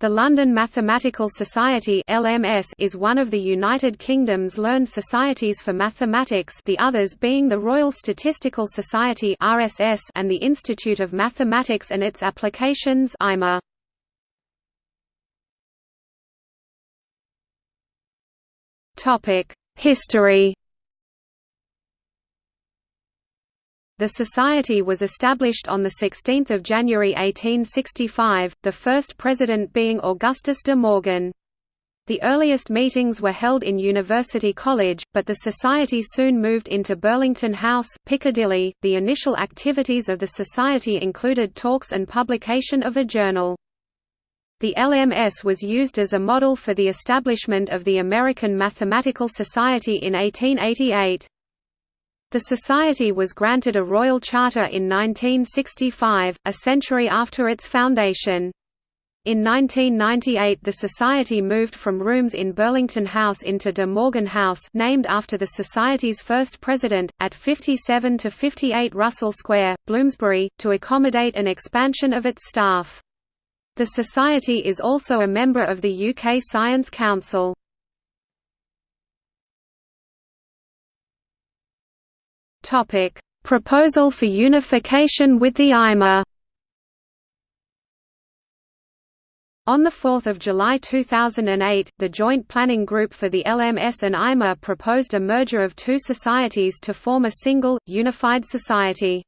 The London Mathematical Society (LMS) is one of the United Kingdom's learned societies for mathematics, the others being the Royal Statistical Society (RSS) and the Institute of Mathematics and its Applications (IMA). Topic: History The Society was established on 16 January 1865, the first president being Augustus de Morgan. The earliest meetings were held in University College, but the Society soon moved into Burlington House, Piccadilly. The initial activities of the Society included talks and publication of a journal. The LMS was used as a model for the establishment of the American Mathematical Society in 1888. The Society was granted a royal charter in 1965, a century after its foundation. In 1998 the Society moved from rooms in Burlington House into De Morgan House named after the Society's first president, at 57 to 58 Russell Square, Bloomsbury, to accommodate an expansion of its staff. The Society is also a member of the UK Science Council. Topic: Proposal for unification with the IMA. On 4 July 2008, the Joint Planning Group for the LMS and IMA proposed a merger of two societies to form a single, unified society.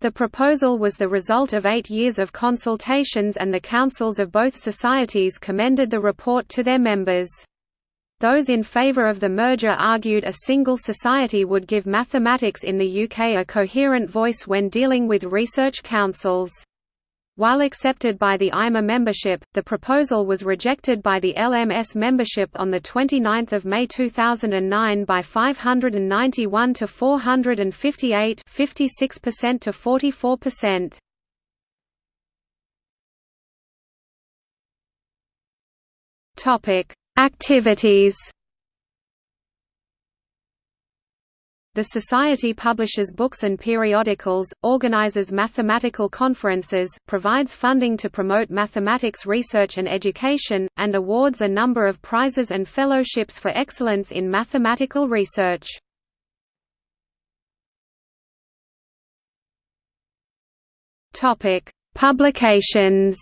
The proposal was the result of eight years of consultations and the councils of both societies commended the report to their members. Those in favor of the merger argued a single society would give mathematics in the UK a coherent voice when dealing with research councils. While accepted by the IMA membership, the proposal was rejected by the LMS membership on 29 May 2009 by 591 to 458 56% to 44%. Topic Activities The Society publishes books and periodicals, organizes mathematical conferences, provides funding to promote mathematics research and education, and awards a number of prizes and fellowships for excellence in mathematical research. Publications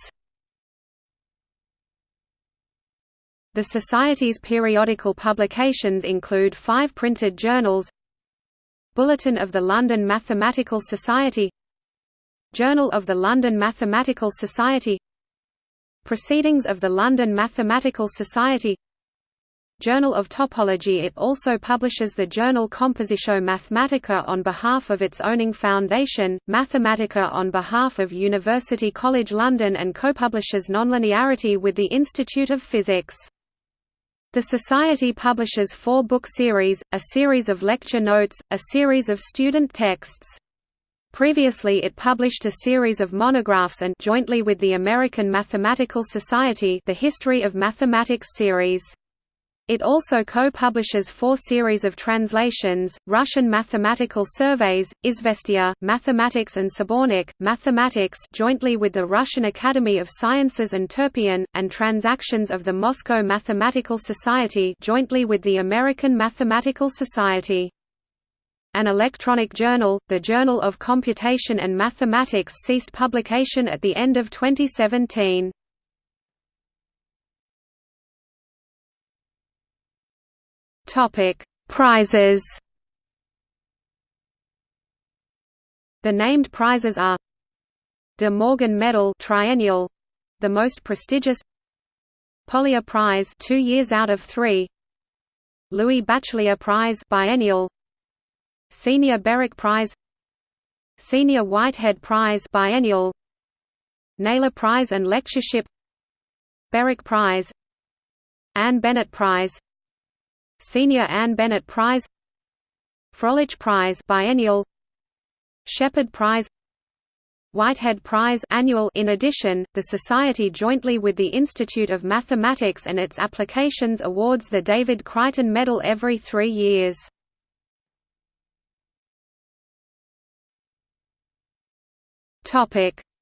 The Society's periodical publications include five printed journals Bulletin of the London Mathematical Society Journal of the London Mathematical Society Proceedings of the London Mathematical Society Journal of Topology It also publishes the journal Compositio Mathematica on behalf of its owning foundation, Mathematika on behalf of University College London and co-publishes Nonlinearity with the Institute of Physics. The Society publishes four book series, a series of lecture notes, a series of student texts. Previously it published a series of monographs and jointly with the American Mathematical Society the History of Mathematics series. It also co-publishes four series of translations, Russian Mathematical Surveys, Izvestia, Mathematics and Sbornik, Mathematics jointly with the Russian Academy of Sciences and Turpion, and Transactions of the Moscow Mathematical Society jointly with the American Mathematical Society. An electronic journal, the Journal of Computation and Mathematics ceased publication at the end of 2017. Topic: Prizes. The named prizes are De Morgan Medal triennial, the most prestigious. Polya Prize 2 years out of 3. Louis Bachelier Prize biennial. Senior Berwick Prize. Senior Whitehead Prize biennial. Naylor Prize and Lectureship. Berwick Prize. Anne Bennett Prize Senior Anne Bennett Prize Fröhlich Prize biennial Shephard Prize Whitehead Prize annual In addition, the Society jointly with the Institute of Mathematics and its applications awards the David Crighton Medal every three years.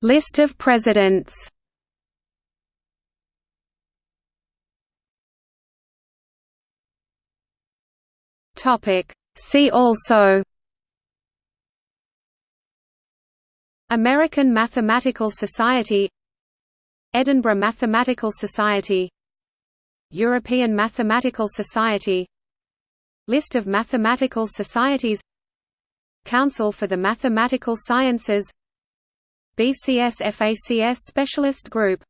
List of presidents See also American Mathematical Society Edinburgh Mathematical Society European Mathematical Society List of mathematical societies Council for the Mathematical Sciences BCS FACS Specialist Group